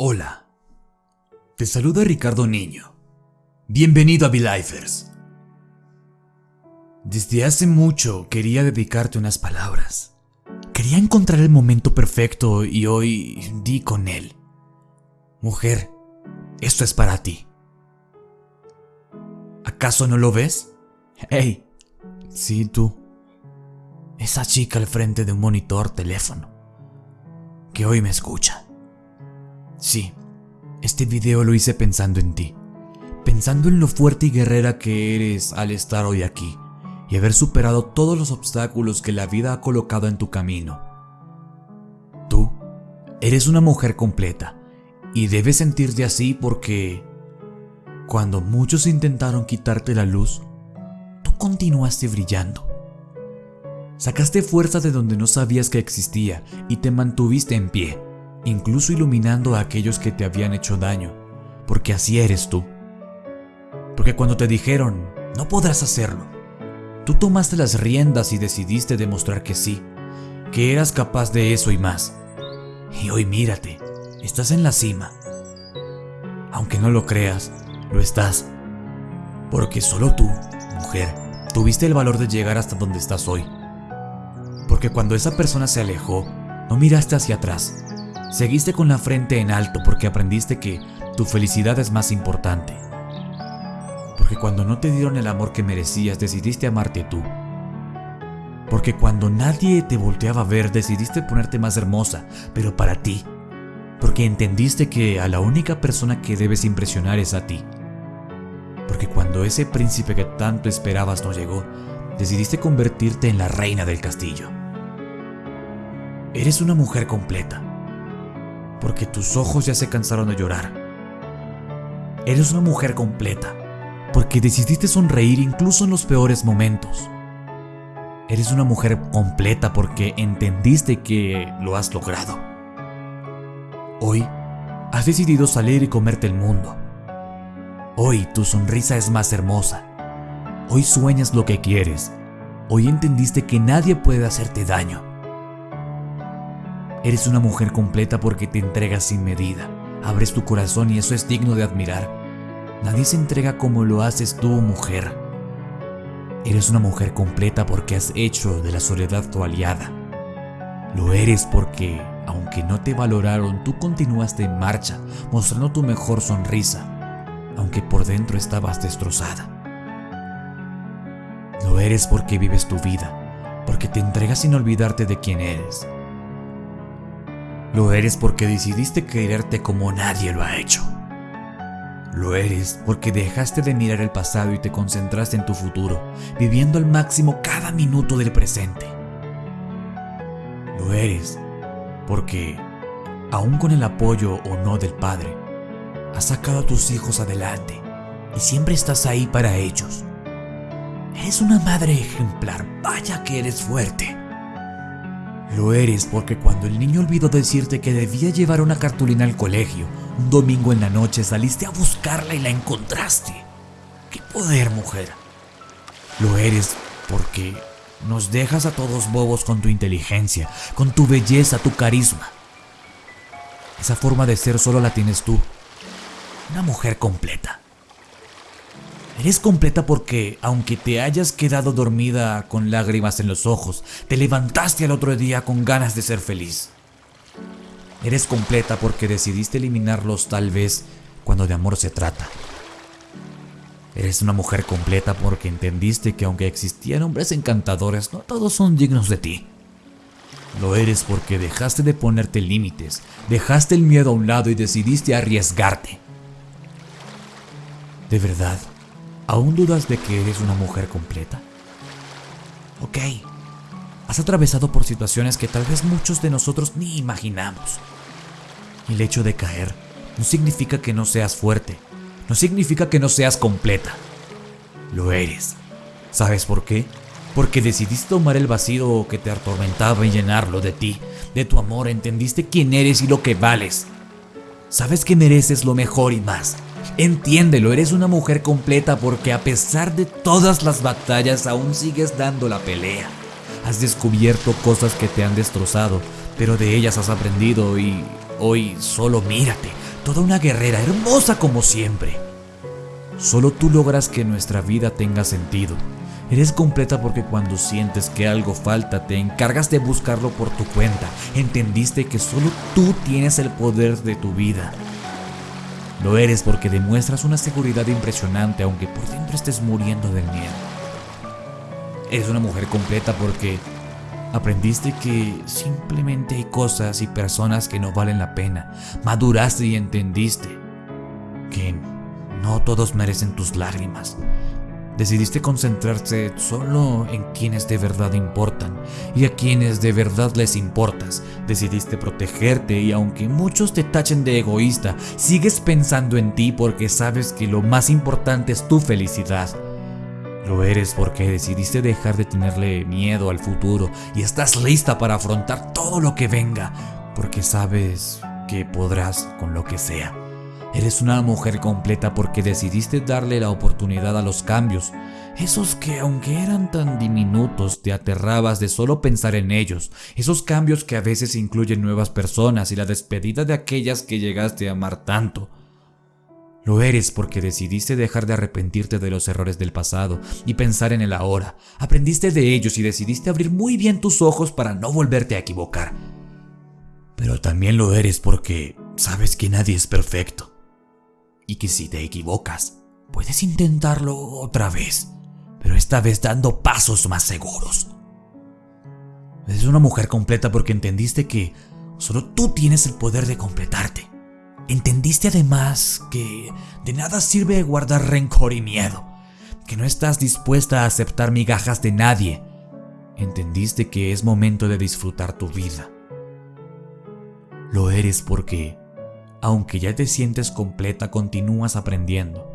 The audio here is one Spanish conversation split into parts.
Hola, te saluda Ricardo Niño. Bienvenido a Belifers. Desde hace mucho quería dedicarte unas palabras. Quería encontrar el momento perfecto y hoy di con él. Mujer, esto es para ti. ¿Acaso no lo ves? Hey, sí tú. Esa chica al frente de un monitor teléfono. Que hoy me escucha. Sí, este video lo hice pensando en ti, pensando en lo fuerte y guerrera que eres al estar hoy aquí y haber superado todos los obstáculos que la vida ha colocado en tu camino. Tú eres una mujer completa y debes sentirte así porque cuando muchos intentaron quitarte la luz, tú continuaste brillando. Sacaste fuerza de donde no sabías que existía y te mantuviste en pie incluso iluminando a aquellos que te habían hecho daño, porque así eres tú. Porque cuando te dijeron, no podrás hacerlo, tú tomaste las riendas y decidiste demostrar que sí, que eras capaz de eso y más. Y hoy mírate, estás en la cima. Aunque no lo creas, lo estás. Porque solo tú, mujer, tuviste el valor de llegar hasta donde estás hoy. Porque cuando esa persona se alejó, no miraste hacia atrás, Seguiste con la frente en alto porque aprendiste que tu felicidad es más importante. Porque cuando no te dieron el amor que merecías, decidiste amarte tú. Porque cuando nadie te volteaba a ver, decidiste ponerte más hermosa, pero para ti. Porque entendiste que a la única persona que debes impresionar es a ti. Porque cuando ese príncipe que tanto esperabas no llegó, decidiste convertirte en la reina del castillo. Eres una mujer completa porque tus ojos ya se cansaron de llorar. Eres una mujer completa, porque decidiste sonreír incluso en los peores momentos. Eres una mujer completa porque entendiste que lo has logrado. Hoy has decidido salir y comerte el mundo. Hoy tu sonrisa es más hermosa. Hoy sueñas lo que quieres. Hoy entendiste que nadie puede hacerte daño. Eres una mujer completa porque te entregas sin medida. Abres tu corazón y eso es digno de admirar. Nadie se entrega como lo haces tú, mujer. Eres una mujer completa porque has hecho de la soledad tu aliada. Lo eres porque, aunque no te valoraron, tú continuaste en marcha, mostrando tu mejor sonrisa, aunque por dentro estabas destrozada. Lo eres porque vives tu vida, porque te entregas sin olvidarte de quién eres lo eres porque decidiste quererte como nadie lo ha hecho. Lo eres porque dejaste de mirar el pasado y te concentraste en tu futuro, viviendo al máximo cada minuto del presente. Lo eres porque, aun con el apoyo o no del padre, has sacado a tus hijos adelante y siempre estás ahí para ellos. Eres una madre ejemplar, vaya que eres fuerte. Lo eres porque cuando el niño olvidó decirte que debía llevar una cartulina al colegio, un domingo en la noche saliste a buscarla y la encontraste. ¡Qué poder, mujer! Lo eres porque nos dejas a todos bobos con tu inteligencia, con tu belleza, tu carisma. Esa forma de ser solo la tienes tú. Una mujer completa. Eres completa porque, aunque te hayas quedado dormida con lágrimas en los ojos, te levantaste al otro día con ganas de ser feliz. Eres completa porque decidiste eliminarlos tal vez cuando de amor se trata. Eres una mujer completa porque entendiste que aunque existían hombres encantadores, no todos son dignos de ti. Lo eres porque dejaste de ponerte límites, dejaste el miedo a un lado y decidiste arriesgarte. De verdad, ¿Aún dudas de que eres una mujer completa? Ok, has atravesado por situaciones que tal vez muchos de nosotros ni imaginamos. El hecho de caer no significa que no seas fuerte, no significa que no seas completa. Lo eres. ¿Sabes por qué? Porque decidiste tomar el vacío que te atormentaba y llenarlo de ti, de tu amor, entendiste quién eres y lo que vales. Sabes que mereces lo mejor y más. Entiéndelo, eres una mujer completa porque a pesar de todas las batallas aún sigues dando la pelea. Has descubierto cosas que te han destrozado, pero de ellas has aprendido y hoy solo mírate. toda una guerrera, hermosa como siempre. Solo tú logras que nuestra vida tenga sentido. Eres completa porque cuando sientes que algo falta te encargas de buscarlo por tu cuenta. Entendiste que solo tú tienes el poder de tu vida. Lo eres porque demuestras una seguridad impresionante aunque por dentro estés muriendo del miedo. Eres una mujer completa porque aprendiste que simplemente hay cosas y personas que no valen la pena. Maduraste y entendiste que no todos merecen tus lágrimas. Decidiste concentrarse solo en quienes de verdad importan y a quienes de verdad les importas. Decidiste protegerte y aunque muchos te tachen de egoísta, sigues pensando en ti porque sabes que lo más importante es tu felicidad. Lo eres porque decidiste dejar de tenerle miedo al futuro y estás lista para afrontar todo lo que venga, porque sabes que podrás con lo que sea. Eres una mujer completa porque decidiste darle la oportunidad a los cambios, esos que aunque eran tan diminutos te aterrabas de solo pensar en ellos, esos cambios que a veces incluyen nuevas personas y la despedida de aquellas que llegaste a amar tanto. Lo eres porque decidiste dejar de arrepentirte de los errores del pasado y pensar en el ahora. Aprendiste de ellos y decidiste abrir muy bien tus ojos para no volverte a equivocar. Pero también lo eres porque sabes que nadie es perfecto y que si te equivocas, puedes intentarlo otra vez, pero esta vez dando pasos más seguros. Eres una mujer completa porque entendiste que solo tú tienes el poder de completarte. Entendiste además que de nada sirve guardar rencor y miedo, que no estás dispuesta a aceptar migajas de nadie. Entendiste que es momento de disfrutar tu vida. Lo eres porque aunque ya te sientes completa, continúas aprendiendo.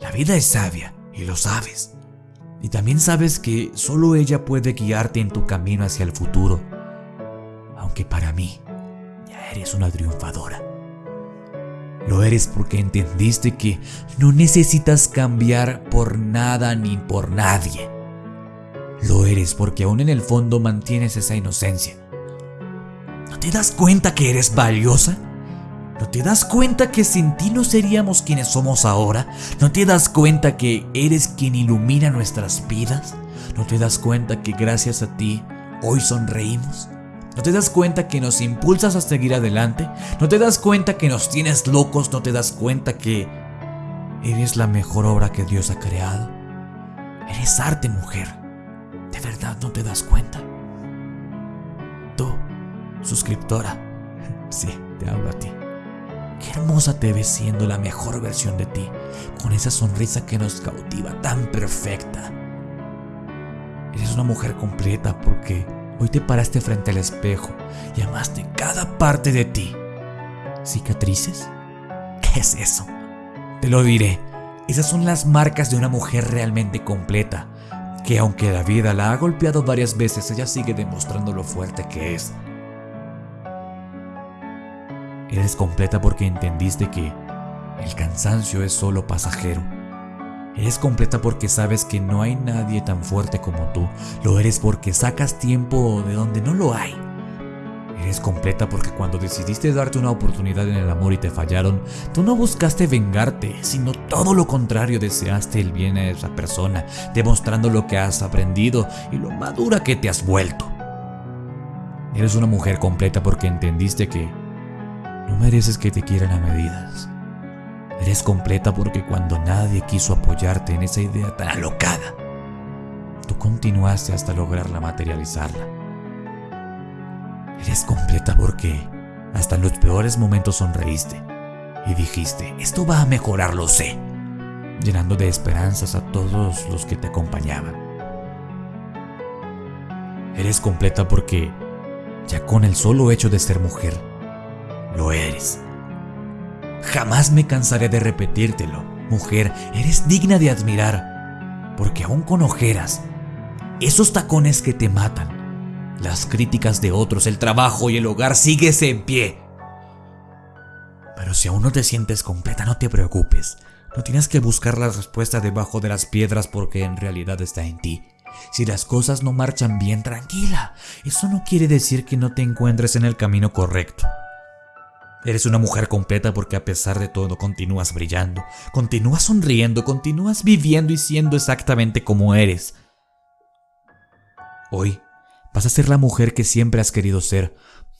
La vida es sabia y lo sabes. Y también sabes que solo ella puede guiarte en tu camino hacia el futuro. Aunque para mí ya eres una triunfadora. Lo eres porque entendiste que no necesitas cambiar por nada ni por nadie. Lo eres porque aún en el fondo mantienes esa inocencia. ¿No te das cuenta que eres valiosa? ¿No te das cuenta que sin ti no seríamos quienes somos ahora? ¿No te das cuenta que eres quien ilumina nuestras vidas? ¿No te das cuenta que gracias a ti hoy sonreímos? ¿No te das cuenta que nos impulsas a seguir adelante? ¿No te das cuenta que nos tienes locos? ¿No te das cuenta que eres la mejor obra que Dios ha creado? Eres arte, mujer. ¿De verdad no te das cuenta? Tú, suscriptora. Sí, te hablo a ti. Qué hermosa te ves siendo la mejor versión de ti, con esa sonrisa que nos cautiva, tan perfecta. Eres una mujer completa porque hoy te paraste frente al espejo y amaste cada parte de ti. ¿Cicatrices? ¿Qué es eso? Te lo diré. Esas son las marcas de una mujer realmente completa, que aunque la vida la ha golpeado varias veces, ella sigue demostrando lo fuerte que es. Eres completa porque entendiste que el cansancio es solo pasajero. Eres completa porque sabes que no hay nadie tan fuerte como tú. Lo eres porque sacas tiempo de donde no lo hay. Eres completa porque cuando decidiste darte una oportunidad en el amor y te fallaron, tú no buscaste vengarte, sino todo lo contrario, deseaste el bien a esa persona, demostrando lo que has aprendido y lo madura que te has vuelto. Eres una mujer completa porque entendiste que no mereces que te quieran a medidas. Eres completa porque cuando nadie quiso apoyarte en esa idea tan alocada, tú continuaste hasta lograrla materializarla. Eres completa porque hasta en los peores momentos sonreíste y dijiste, esto va a mejorar, lo sé, llenando de esperanzas a todos los que te acompañaban. Eres completa porque ya con el solo hecho de ser mujer, lo eres. Jamás me cansaré de repetírtelo. Mujer, eres digna de admirar, porque aún con ojeras, esos tacones que te matan, las críticas de otros, el trabajo y el hogar, sigues en pie. Pero si aún no te sientes completa, no te preocupes. No tienes que buscar la respuesta debajo de las piedras porque en realidad está en ti. Si las cosas no marchan bien, tranquila. Eso no quiere decir que no te encuentres en el camino correcto. Eres una mujer completa porque a pesar de todo continúas brillando, continúas sonriendo, continúas viviendo y siendo exactamente como eres. Hoy vas a ser la mujer que siempre has querido ser,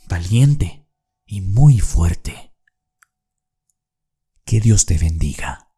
valiente y muy fuerte. Que Dios te bendiga.